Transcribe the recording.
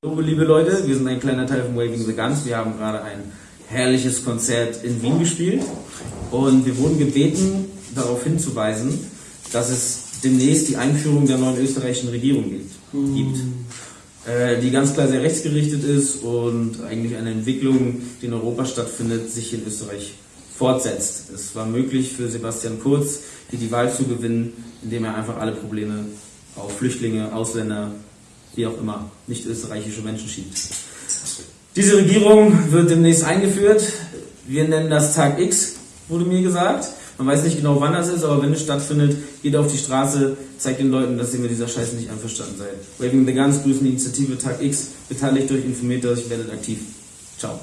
Hallo, liebe Leute, wir sind ein kleiner Teil von Waving the Guns. Wir haben gerade ein herrliches Konzert in Wien gespielt und wir wurden gebeten, darauf hinzuweisen, dass es demnächst die Einführung der neuen österreichischen Regierung gibt. gibt äh, die ganz klar sehr rechtsgerichtet ist und eigentlich eine Entwicklung, die in Europa stattfindet, sich in Österreich fortsetzt. Es war möglich für Sebastian Kurz, hier die Wahl zu gewinnen, indem er einfach alle Probleme auf Flüchtlinge, Ausländer, wie auch immer, nicht österreichische Menschen schiebt. Diese Regierung wird demnächst eingeführt. Wir nennen das Tag X, wurde mir gesagt. Man weiß nicht genau, wann das ist, aber wenn es stattfindet, geht auf die Straße, zeigt den Leuten, dass ihr mit dieser Scheiße nicht einverstanden seid. Waving the Guns grüßen die Initiative Tag X, beteiligt euch, informiert euch, werdet aktiv. Ciao.